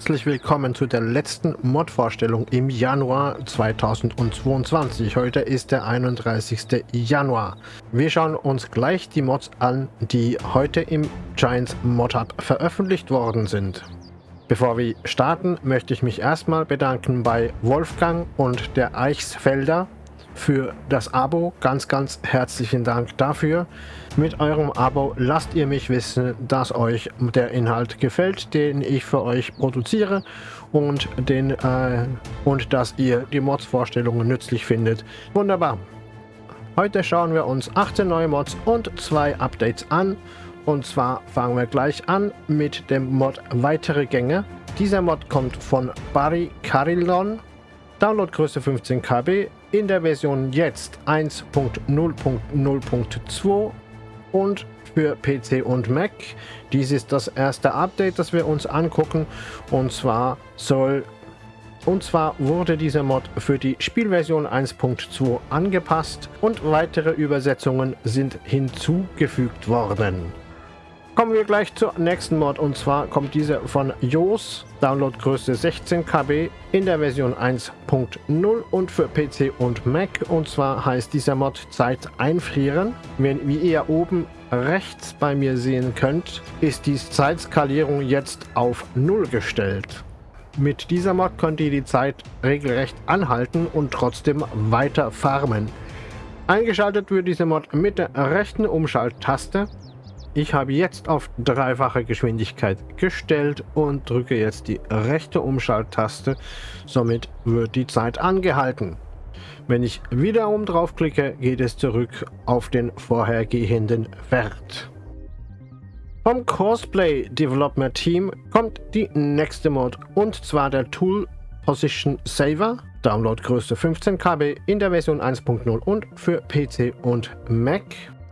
herzlich willkommen zu der letzten Mod-Vorstellung im Januar 2022. Heute ist der 31. Januar. Wir schauen uns gleich die Mods an, die heute im Giants Mod Hub veröffentlicht worden sind. Bevor wir starten, möchte ich mich erstmal bedanken bei Wolfgang und der Eichsfelder für das Abo. Ganz, ganz herzlichen Dank dafür. Mit eurem Abo lasst ihr mich wissen, dass euch der Inhalt gefällt, den ich für euch produziere und, den, äh, und dass ihr die Mods-Vorstellungen nützlich findet. Wunderbar. Heute schauen wir uns 18 neue Mods und zwei Updates an. Und zwar fangen wir gleich an mit dem Mod Weitere Gänge. Dieser Mod kommt von Barry Carillon. Downloadgröße 15 KB, in der Version jetzt 1.0.0.2 und für PC und Mac. Dies ist das erste Update, das wir uns angucken und zwar soll und zwar wurde dieser Mod für die Spielversion 1.2 angepasst und weitere Übersetzungen sind hinzugefügt worden. Kommen wir gleich zur nächsten Mod und zwar kommt diese von Jos, Downloadgröße 16 KB in der Version 1.0 und für PC und Mac und zwar heißt dieser Mod Zeit einfrieren. Wenn, wie ihr oben rechts bei mir sehen könnt, ist die Zeitskalierung jetzt auf 0 gestellt. Mit dieser Mod könnt ihr die Zeit regelrecht anhalten und trotzdem weiter farmen. Eingeschaltet wird diese Mod mit der rechten Umschalttaste ich habe jetzt auf dreifache Geschwindigkeit gestellt und drücke jetzt die rechte Umschalttaste. Somit wird die Zeit angehalten. Wenn ich wiederum draufklicke, geht es zurück auf den vorhergehenden Wert. Vom Cosplay Development Team kommt die nächste Mod und zwar der Tool Position Saver. Downloadgröße 15 KB in der Version 1.0 und für PC und Mac.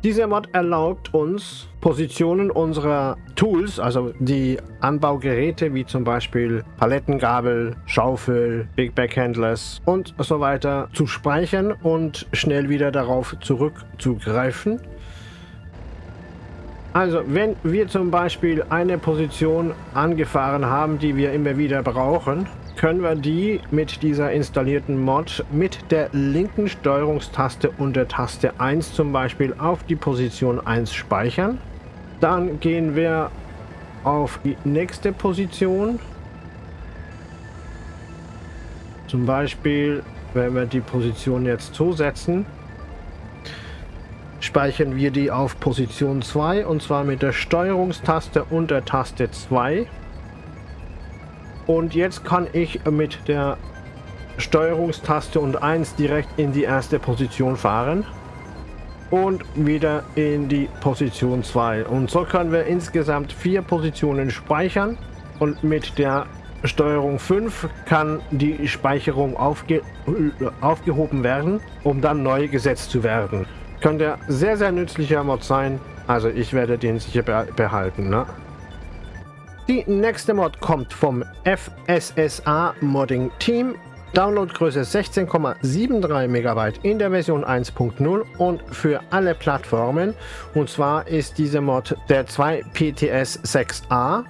Dieser Mod erlaubt uns, Positionen unserer Tools, also die Anbaugeräte wie zum Beispiel Palettengabel, Schaufel, Big Back Handlers und so weiter zu speichern und schnell wieder darauf zurückzugreifen. Also wenn wir zum Beispiel eine Position angefahren haben, die wir immer wieder brauchen, können wir die mit dieser installierten Mod mit der linken Steuerungstaste und der Taste 1 zum Beispiel auf die Position 1 speichern. Dann gehen wir auf die nächste Position. Zum Beispiel, wenn wir die Position jetzt so setzen, speichern wir die auf Position 2 und zwar mit der Steuerungstaste und der Taste 2. Und jetzt kann ich mit der Steuerungstaste und 1 direkt in die erste Position fahren. Und wieder in die Position 2. Und so können wir insgesamt vier Positionen speichern. Und mit der Steuerung 5 kann die Speicherung aufge aufgehoben werden, um dann neu gesetzt zu werden. Könnte sehr, sehr nützlicher Mod sein. Also ich werde den sicher behalten. Ne? Die nächste Mod kommt vom FSSA Modding Team. Downloadgröße 16,73 MB in der Version 1.0 und für alle Plattformen. Und zwar ist diese Mod der 2 PTS 6a.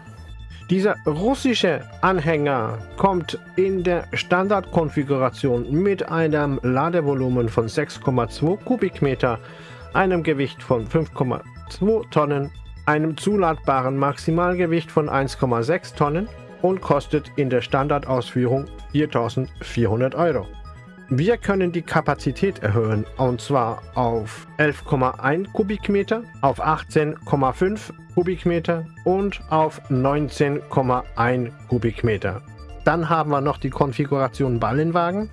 Dieser russische Anhänger kommt in der Standardkonfiguration mit einem Ladevolumen von 6,2 Kubikmeter, einem Gewicht von 5,2 Tonnen einem zuladbaren Maximalgewicht von 1,6 Tonnen und kostet in der Standardausführung 4400 Euro. Wir können die Kapazität erhöhen und zwar auf 11,1 Kubikmeter, auf 18,5 Kubikmeter und auf 19,1 Kubikmeter. Dann haben wir noch die Konfiguration Ballenwagen.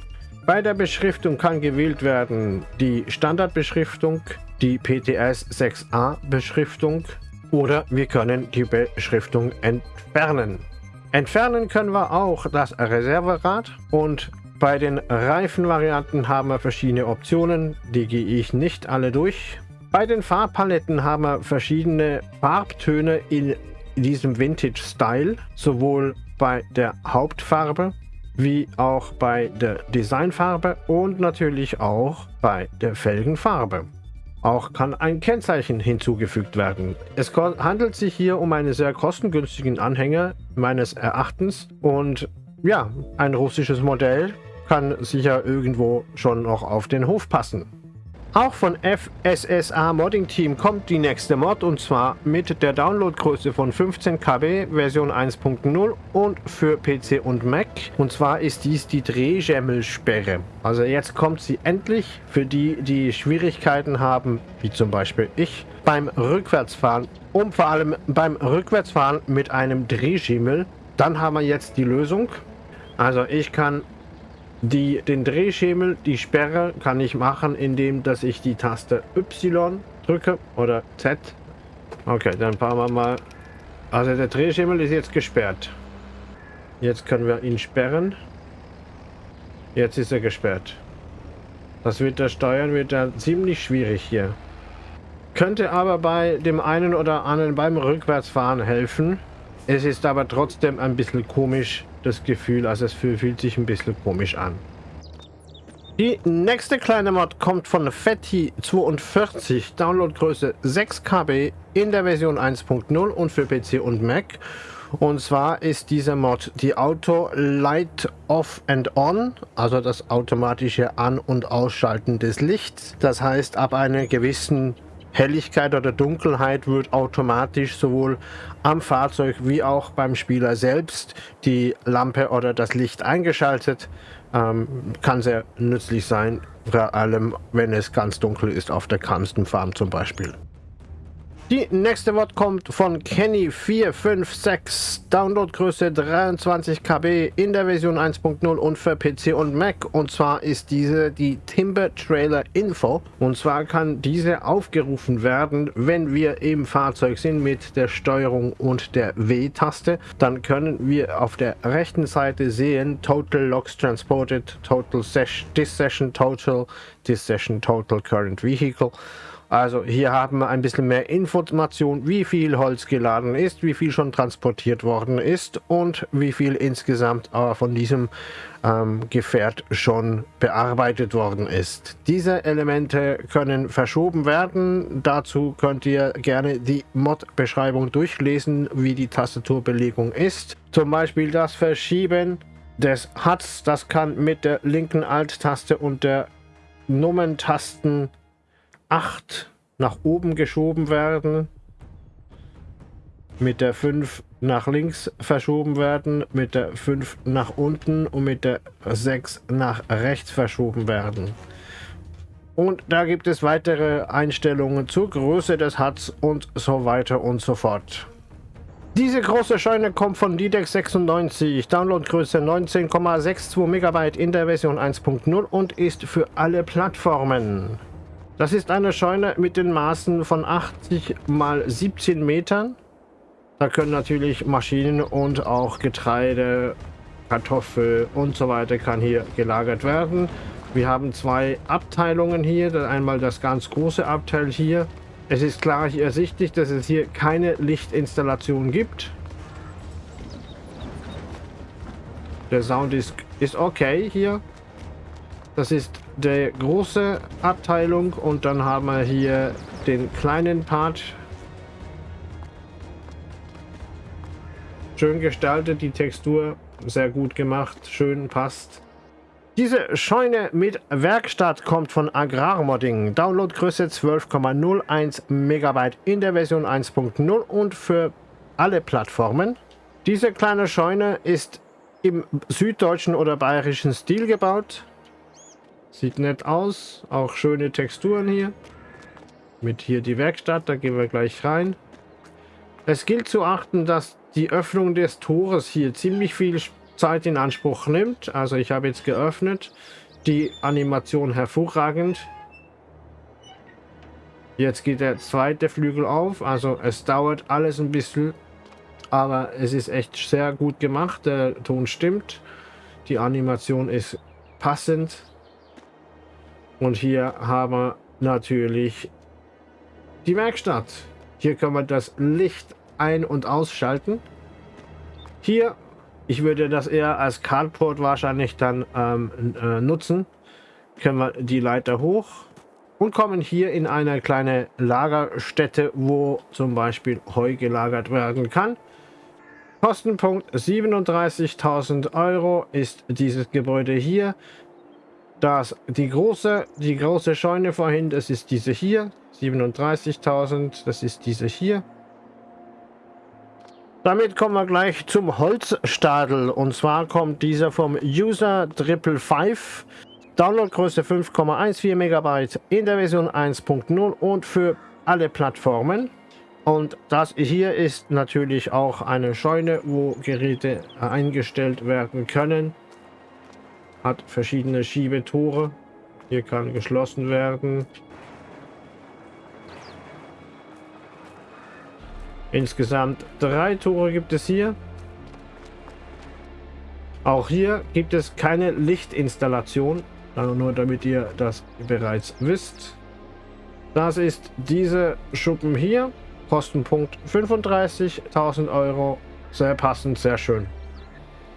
Bei der Beschriftung kann gewählt werden die Standardbeschriftung, die PTS 6a Beschriftung, oder wir können die Beschriftung entfernen. Entfernen können wir auch das Reserverad und bei den Reifenvarianten haben wir verschiedene Optionen, die gehe ich nicht alle durch. Bei den Farbpaletten haben wir verschiedene Farbtöne in diesem Vintage-Style, sowohl bei der Hauptfarbe wie auch bei der Designfarbe und natürlich auch bei der Felgenfarbe. Auch kann ein Kennzeichen hinzugefügt werden. Es handelt sich hier um einen sehr kostengünstigen Anhänger meines Erachtens und ja, ein russisches Modell kann sicher irgendwo schon noch auf den Hof passen. Auch von FSSA Modding Team kommt die nächste Mod und zwar mit der Downloadgröße von 15 KB Version 1.0 und für PC und Mac. Und zwar ist dies die Drehschemmelsperre. Also jetzt kommt sie endlich für die, die Schwierigkeiten haben, wie zum Beispiel ich, beim Rückwärtsfahren und vor allem beim Rückwärtsfahren mit einem Drehschimmel. Dann haben wir jetzt die Lösung. Also ich kann die, den Drehschemel, die Sperre kann ich machen, indem dass ich die Taste Y drücke oder Z. Okay, dann fahren wir mal. Also der Drehschemel ist jetzt gesperrt. Jetzt können wir ihn sperren. Jetzt ist er gesperrt. Das wird der Steuern wird da ziemlich schwierig hier. Könnte aber bei dem einen oder anderen beim Rückwärtsfahren helfen. Es ist aber trotzdem ein bisschen komisch, das Gefühl. Also es fühlt sich ein bisschen komisch an. Die nächste kleine Mod kommt von Fetty42, Downloadgröße 6 KB in der Version 1.0 und für PC und Mac. Und zwar ist dieser Mod die Auto Light Off and On, also das automatische An- und Ausschalten des Lichts. Das heißt, ab einer gewissen Helligkeit oder Dunkelheit wird automatisch sowohl am Fahrzeug wie auch beim Spieler selbst die Lampe oder das Licht eingeschaltet. Ähm, kann sehr nützlich sein, vor allem wenn es ganz dunkel ist auf der Farm zum Beispiel. Die nächste Wort kommt von Kenny456, Downloadgröße 23 KB in der Version 1.0 und für PC und Mac. Und zwar ist diese die Timber Trailer Info. Und zwar kann diese aufgerufen werden, wenn wir im Fahrzeug sind mit der Steuerung und der W-Taste. Dann können wir auf der rechten Seite sehen Total Logs Transported, Total Session, This Session Total, This Session Total Current Vehicle. Also hier haben wir ein bisschen mehr Information, wie viel Holz geladen ist, wie viel schon transportiert worden ist und wie viel insgesamt äh, von diesem ähm, Gefährt schon bearbeitet worden ist. Diese Elemente können verschoben werden. Dazu könnt ihr gerne die Mod-Beschreibung durchlesen, wie die Tastaturbelegung ist. Zum Beispiel das Verschieben des HUDs, das kann mit der linken Alt-Taste und der Nummern-Tasten 8 nach oben geschoben werden, mit der 5 nach links verschoben werden, mit der 5 nach unten und mit der 6 nach rechts verschoben werden. Und da gibt es weitere Einstellungen zur Größe des Huts und so weiter und so fort. Diese große Scheune kommt von DDEX 96, Downloadgröße 19,62 MB in der Version 1.0 und ist für alle Plattformen. Das ist eine Scheune mit den Maßen von 80 mal 17 Metern. Da können natürlich Maschinen und auch Getreide, Kartoffel und so weiter kann hier gelagert werden. Wir haben zwei Abteilungen hier. Einmal das ganz große Abteil hier. Es ist klar ersichtlich, dass es hier keine Lichtinstallation gibt. Der Sound ist, ist okay hier. Das ist der große Abteilung und dann haben wir hier den kleinen Part. Schön gestaltet, die Textur sehr gut gemacht, schön passt. Diese Scheune mit Werkstatt kommt von Agrarmodding. Downloadgröße 12,01 MB in der Version 1.0 und für alle Plattformen. Diese kleine Scheune ist im süddeutschen oder bayerischen Stil gebaut. Sieht nett aus. Auch schöne Texturen hier. Mit hier die Werkstatt, da gehen wir gleich rein. Es gilt zu achten, dass die Öffnung des Tores hier ziemlich viel Zeit in Anspruch nimmt. Also ich habe jetzt geöffnet. Die Animation hervorragend. Jetzt geht der zweite Flügel auf. Also es dauert alles ein bisschen. Aber es ist echt sehr gut gemacht. Der Ton stimmt. Die Animation ist passend. Und hier haben wir natürlich die Werkstatt. Hier können wir das Licht ein- und ausschalten. Hier, ich würde das eher als Cardboard wahrscheinlich dann ähm, äh, nutzen. Können wir die Leiter hoch und kommen hier in eine kleine Lagerstätte, wo zum Beispiel Heu gelagert werden kann. Kostenpunkt 37.000 Euro ist dieses Gebäude hier. Das, die, große, die große Scheune vorhin, das ist diese hier. 37.000, das ist diese hier. Damit kommen wir gleich zum Holzstadel. Und zwar kommt dieser vom User Triple 5. Downloadgröße 5,14 MB in der Version 1.0 und für alle Plattformen. Und das hier ist natürlich auch eine Scheune, wo Geräte eingestellt werden können. Hat verschiedene Schiebetore. Hier kann geschlossen werden. Insgesamt drei Tore gibt es hier. Auch hier gibt es keine Lichtinstallation. Nur damit ihr das bereits wisst. Das ist diese Schuppen hier. Kostenpunkt 35.000 Euro. Sehr passend, sehr schön.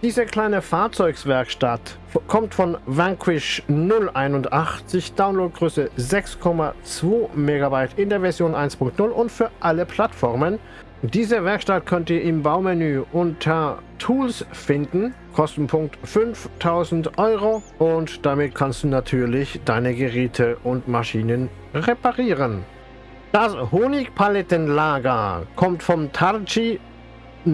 Diese kleine Fahrzeugswerkstatt kommt von Vanquish 081, Downloadgröße 6,2 MB in der Version 1.0 und für alle Plattformen. Diese Werkstatt könnt ihr im Baumenü unter Tools finden, Kostenpunkt 5000 Euro und damit kannst du natürlich deine Geräte und Maschinen reparieren. Das Honigpalettenlager kommt vom Tarchi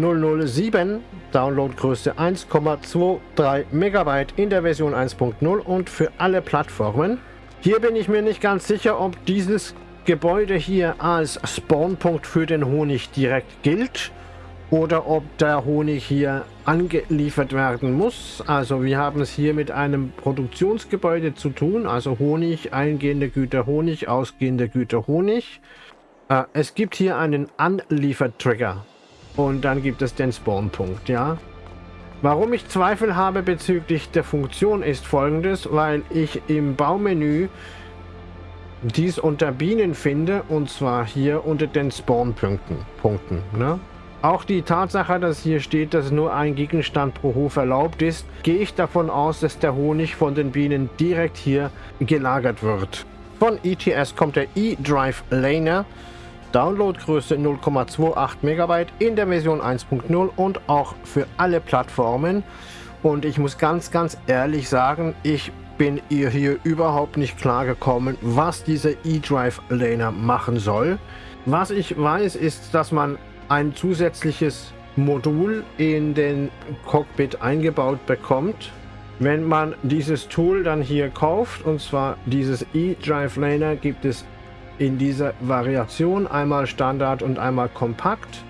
007, Downloadgröße 1,23 MB in der Version 1.0 und für alle Plattformen. Hier bin ich mir nicht ganz sicher, ob dieses Gebäude hier als Spawnpunkt für den Honig direkt gilt oder ob der Honig hier angeliefert werden muss. Also wir haben es hier mit einem Produktionsgebäude zu tun, also Honig, eingehende Güter Honig, ausgehende Güter Honig. Äh, es gibt hier einen Anliefertrigger und dann gibt es den Spawnpunkt, ja. Warum ich Zweifel habe bezüglich der Funktion ist folgendes, weil ich im Baumenü dies unter Bienen finde und zwar hier unter den Spawnpunkten. Punkten, ne? Auch die Tatsache, dass hier steht, dass nur ein Gegenstand pro Hof erlaubt ist, gehe ich davon aus, dass der Honig von den Bienen direkt hier gelagert wird. Von ETS kommt der E-Drive Laner. Downloadgröße 0,28 MB in der Version 1.0 und auch für alle Plattformen. Und ich muss ganz, ganz ehrlich sagen, ich bin ihr hier überhaupt nicht klar gekommen, was dieser E-Drive Laner machen soll. Was ich weiß, ist, dass man ein zusätzliches Modul in den Cockpit eingebaut bekommt. Wenn man dieses Tool dann hier kauft, und zwar dieses E-Drive Laner, gibt es in dieser Variation einmal Standard und einmal Kompakt.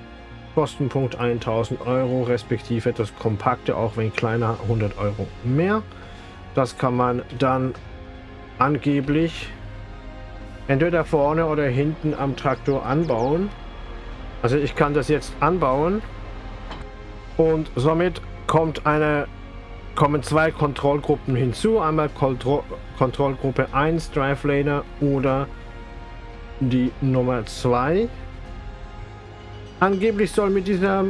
Kostenpunkt 1000 Euro, respektive das Kompakte, auch wenn kleiner, 100 Euro mehr. Das kann man dann angeblich entweder vorne oder hinten am Traktor anbauen. Also ich kann das jetzt anbauen und somit kommt eine, kommen zwei Kontrollgruppen hinzu. Einmal Kontro Kontrollgruppe 1 Drive Laner oder die Nummer 2. Angeblich soll mit dieser,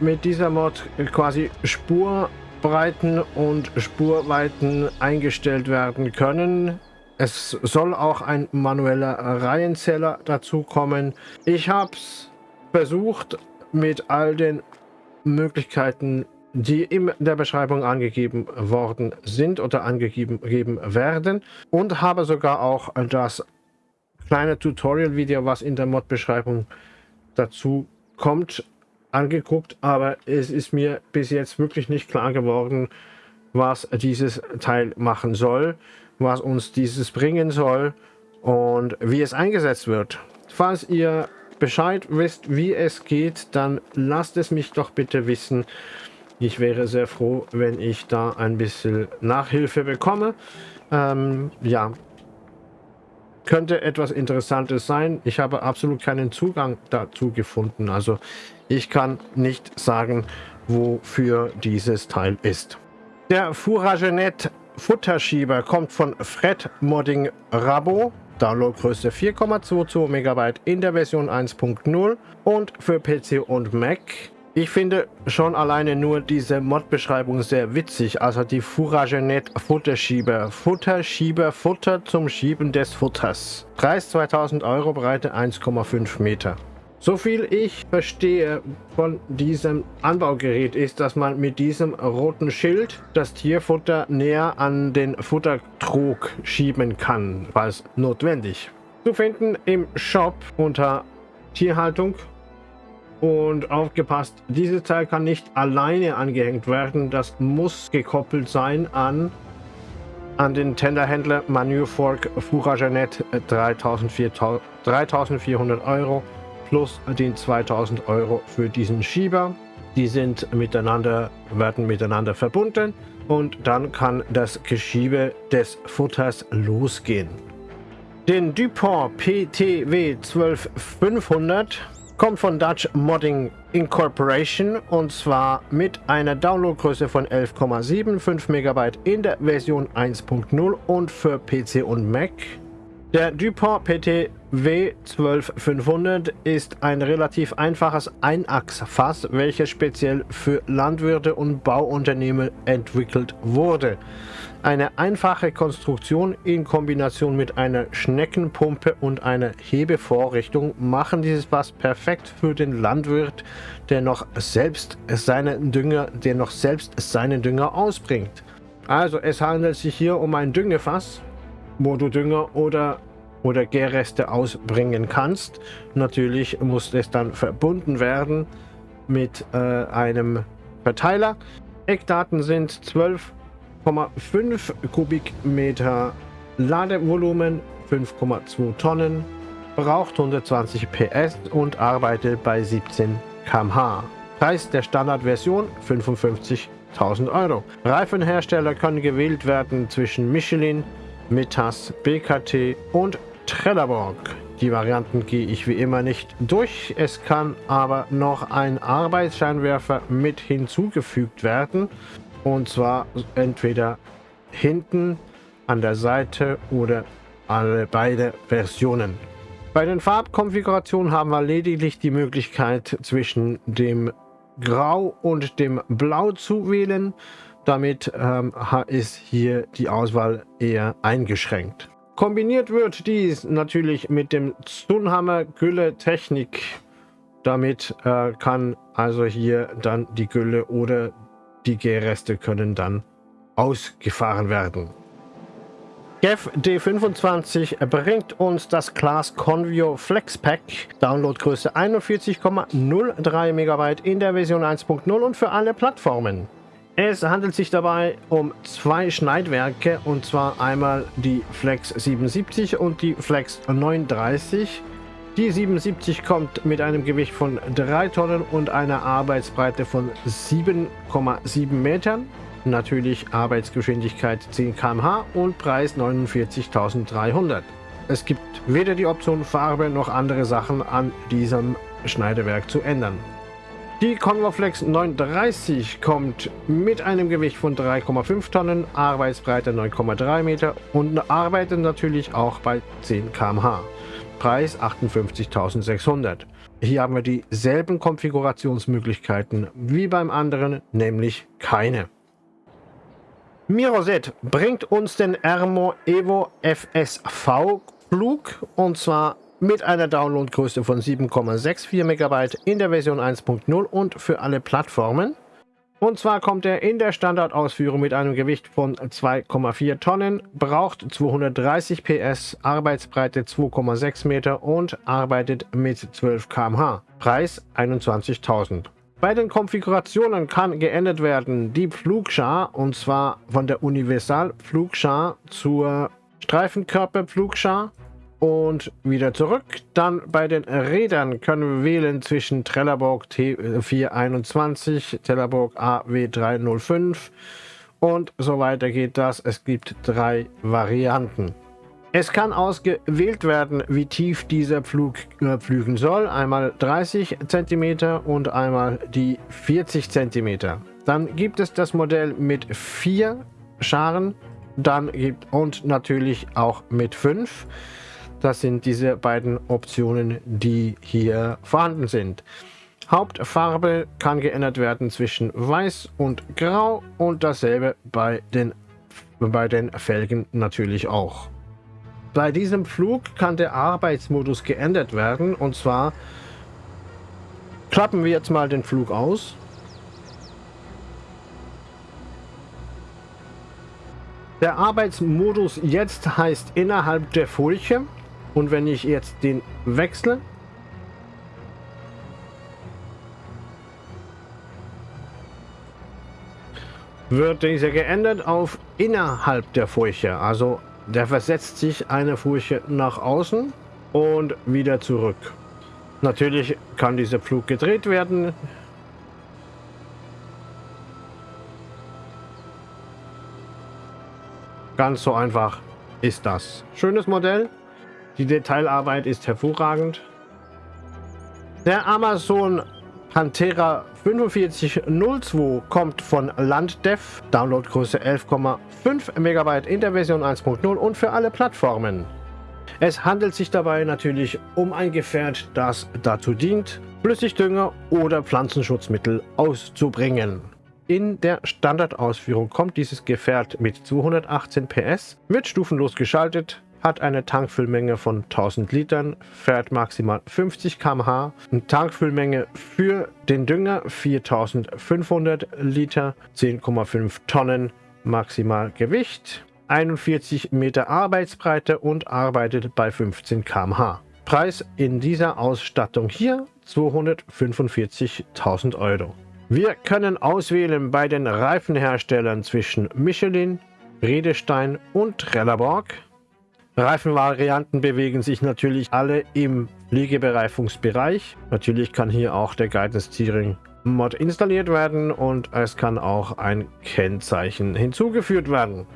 mit dieser Mod quasi Spurbreiten und Spurweiten eingestellt werden können. Es soll auch ein manueller Reihenzähler dazu kommen. Ich habe es versucht mit all den Möglichkeiten, die in der Beschreibung angegeben worden sind oder angegeben werden und habe sogar auch das kleine Tutorial-Video, was in der Mod-Beschreibung dazu kommt, angeguckt, aber es ist mir bis jetzt wirklich nicht klar geworden, was dieses Teil machen soll, was uns dieses bringen soll und wie es eingesetzt wird. Falls ihr Bescheid wisst, wie es geht, dann lasst es mich doch bitte wissen. Ich wäre sehr froh, wenn ich da ein bisschen Nachhilfe bekomme. Ähm, ja, könnte etwas Interessantes sein. Ich habe absolut keinen Zugang dazu gefunden. Also ich kann nicht sagen, wofür dieses Teil ist. Der Furagenet Futterschieber kommt von Fred Modding Rabo. Downloadgröße 4,22 MB in der Version 1.0 und für PC und Mac. Ich finde schon alleine nur diese Mod-Beschreibung sehr witzig. Also die Fouragenet Futterschieber. Futterschieber, Futter zum Schieben des Futters. Preis 2000 Euro, Breite 1,5 Meter. So viel ich verstehe von diesem Anbaugerät ist, dass man mit diesem roten Schild das Tierfutter näher an den Futtertrog schieben kann, falls notwendig. Zu finden im Shop unter Tierhaltung und aufgepasst, dieses Teil kann nicht alleine angehängt werden. Das muss gekoppelt sein an, an den Tenderhändler Manurfork Fouragenet 3400 Euro plus den 2000 Euro für diesen Schieber. Die sind miteinander, werden miteinander verbunden und dann kann das Geschiebe des Futters losgehen. Den Dupont PTW 12500 kommt von Dutch Modding Incorporation und zwar mit einer Downloadgröße von 11,75 MB in der Version 1.0 und für PC und Mac. Der Dupont PT W12500 ist ein relativ einfaches Einachsfass, welches speziell für Landwirte und Bauunternehmen entwickelt wurde. Eine einfache Konstruktion in Kombination mit einer Schneckenpumpe und einer Hebevorrichtung machen dieses Fass perfekt für den Landwirt, der noch selbst seinen Dünger, der noch selbst seinen Dünger ausbringt. Also es handelt sich hier um ein Düngefass, wo du Dünger oder oder Gärreste ausbringen kannst. Natürlich muss es dann verbunden werden mit äh, einem Verteiler. Eckdaten sind 12,5 Kubikmeter Ladevolumen, 5,2 Tonnen, braucht 120 PS und arbeitet bei 17 km/h. Preis der Standardversion 55.000 Euro. Reifenhersteller können gewählt werden zwischen Michelin, Metas, BKT und Trelleborg. Die Varianten gehe ich wie immer nicht durch. Es kann aber noch ein Arbeitsscheinwerfer mit hinzugefügt werden. Und zwar entweder hinten an der Seite oder alle beide Versionen. Bei den Farbkonfigurationen haben wir lediglich die Möglichkeit zwischen dem Grau und dem Blau zu wählen. Damit ähm, ist hier die Auswahl eher eingeschränkt. Kombiniert wird dies natürlich mit dem Zunhammer Gülle Technik. Damit äh, kann also hier dann die Gülle oder die Gärreste können dann ausgefahren werden. GEF D25 bringt uns das Class Convio Flex Pack, Downloadgröße 41,03 MB in der Version 1.0 und für alle Plattformen. Es handelt sich dabei um zwei Schneidwerke und zwar einmal die Flex 77 und die Flex 39. Die 77 kommt mit einem Gewicht von 3 Tonnen und einer Arbeitsbreite von 7,7 Metern. Natürlich Arbeitsgeschwindigkeit 10 km/h und Preis 49.300. Es gibt weder die Option Farbe noch andere Sachen an diesem Schneidewerk zu ändern. Die Convoflex 930 kommt mit einem Gewicht von 3,5 Tonnen, Arbeitsbreite 9,3 Meter und arbeitet natürlich auch bei 10 km/h. Preis 58.600. Hier haben wir dieselben Konfigurationsmöglichkeiten wie beim anderen, nämlich keine. Miroset bringt uns den Ermo Evo FSV Flug und zwar mit einer Downloadgröße von 7,64 MB in der Version 1.0 und für alle Plattformen. Und zwar kommt er in der Standardausführung mit einem Gewicht von 2,4 Tonnen, braucht 230 PS, Arbeitsbreite 2,6 Meter und arbeitet mit 12 km/h. Preis 21.000. Bei den Konfigurationen kann geändert werden die Pflugschar und zwar von der Universal Pflugschar zur Streifenkörperpflugschar und wieder zurück. Dann bei den Rädern können wir wählen zwischen Trelleborg T421, Trelleborg AW305 und so weiter geht das. Es gibt drei Varianten. Es kann ausgewählt werden, wie tief dieser Pflug äh, pflügen soll. Einmal 30 cm und einmal die 40 cm. Dann gibt es das Modell mit vier Scharen dann gibt und natürlich auch mit fünf. Das sind diese beiden Optionen, die hier vorhanden sind. Hauptfarbe kann geändert werden zwischen weiß und grau und dasselbe bei den, bei den Felgen natürlich auch. Bei diesem Flug kann der Arbeitsmodus geändert werden und zwar klappen wir jetzt mal den Flug aus. Der Arbeitsmodus jetzt heißt innerhalb der Furche und wenn ich jetzt den wechsle, wird dieser geändert auf innerhalb der Furche. Also der versetzt sich eine Furche nach außen und wieder zurück. Natürlich kann dieser Flug gedreht werden. Ganz so einfach ist das. Schönes Modell. Die Detailarbeit ist hervorragend. Der Amazon Pantera 4502 kommt von Landdev, Downloadgröße 11,5 MB in der Version 1.0 und für alle Plattformen. Es handelt sich dabei natürlich um ein Gefährt, das dazu dient, Flüssigdünger oder Pflanzenschutzmittel auszubringen. In der Standardausführung kommt dieses Gefährt mit 218 PS, wird stufenlos geschaltet, hat eine Tankfüllmenge von 1000 Litern, fährt maximal 50 km/h, eine Tankfüllmenge für den Dünger 4500 Liter, 10,5 Tonnen maximal Gewicht, 41 Meter Arbeitsbreite und arbeitet bei 15 km/h. Preis in dieser Ausstattung hier 245.000 Euro. Wir können auswählen bei den Reifenherstellern zwischen Michelin, Redestein und Trelleborg. Reifenvarianten bewegen sich natürlich alle im Liegebereifungsbereich. Natürlich kann hier auch der Guidance Steering Mod installiert werden und es kann auch ein Kennzeichen hinzugeführt werden.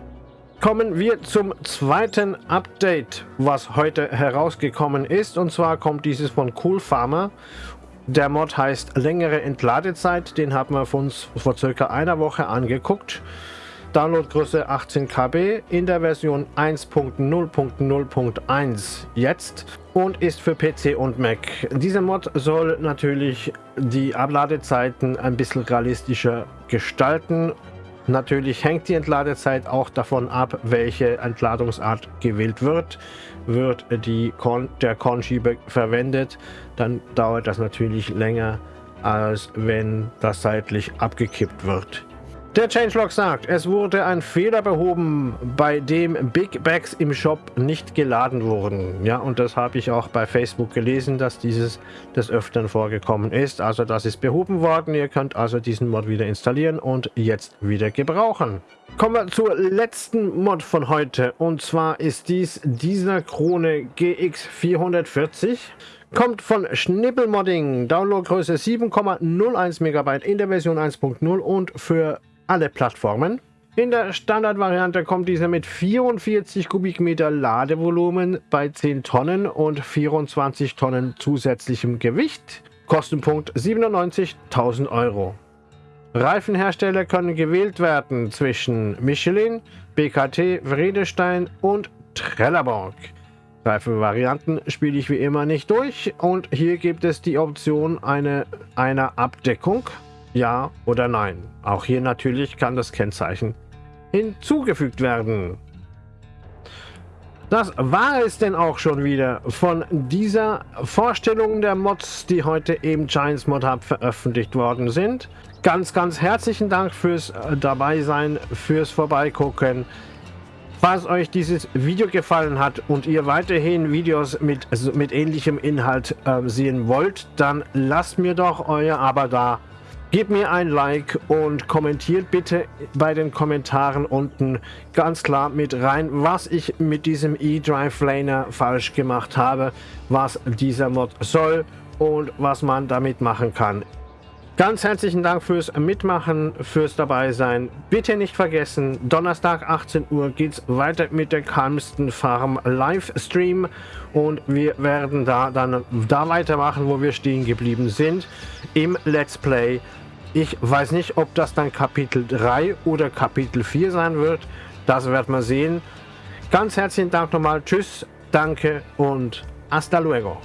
Kommen wir zum zweiten Update, was heute herausgekommen ist. Und zwar kommt dieses von Cool Farmer. Der Mod heißt längere Entladezeit. Den haben wir uns vor circa einer Woche angeguckt. Downloadgröße 18 KB in der Version 1.0.0.1 jetzt und ist für PC und Mac. Dieser Mod soll natürlich die Abladezeiten ein bisschen realistischer gestalten. Natürlich hängt die Entladezeit auch davon ab, welche Entladungsart gewählt wird. Wird die Korn, der Kornschieber verwendet, dann dauert das natürlich länger, als wenn das seitlich abgekippt wird. Der Changelog sagt, es wurde ein Fehler behoben, bei dem Big Bags im Shop nicht geladen wurden. Ja, und das habe ich auch bei Facebook gelesen, dass dieses des Öfteren vorgekommen ist. Also das ist behoben worden. Ihr könnt also diesen Mod wieder installieren und jetzt wieder gebrauchen. Kommen wir zur letzten Mod von heute. Und zwar ist dies dieser Krone GX440. Kommt von Schnippelmodding, Downloadgröße 7,01 MB in der Version 1.0 und für alle Plattformen. In der Standardvariante kommt dieser mit 44 Kubikmeter Ladevolumen bei 10 Tonnen und 24 Tonnen zusätzlichem Gewicht. Kostenpunkt 97.000 Euro. Reifenhersteller können gewählt werden zwischen Michelin, BKT, Vredestein und Trelleborg. Reifenvarianten spiele ich wie immer nicht durch und hier gibt es die Option eine, einer Abdeckung ja oder nein. Auch hier natürlich kann das Kennzeichen hinzugefügt werden. Das war es denn auch schon wieder von dieser Vorstellung der Mods, die heute im Giants Mod Hub veröffentlicht worden sind. Ganz, ganz herzlichen Dank fürs äh, Dabeisein, fürs Vorbeigucken. Falls euch dieses Video gefallen hat und ihr weiterhin Videos mit, mit ähnlichem Inhalt äh, sehen wollt, dann lasst mir doch euer Abo da Gebt mir ein Like und kommentiert bitte bei den Kommentaren unten ganz klar mit rein, was ich mit diesem E-Drive Laner falsch gemacht habe, was dieser Mod soll und was man damit machen kann. Ganz herzlichen Dank fürs Mitmachen, fürs Dabeisein. Bitte nicht vergessen, Donnerstag 18 Uhr geht es weiter mit der Kalmsten Farm Livestream und wir werden da dann da weitermachen, wo wir stehen geblieben sind im Let's Play ich weiß nicht, ob das dann Kapitel 3 oder Kapitel 4 sein wird. Das werden wir sehen. Ganz herzlichen Dank nochmal. Tschüss, danke und hasta luego.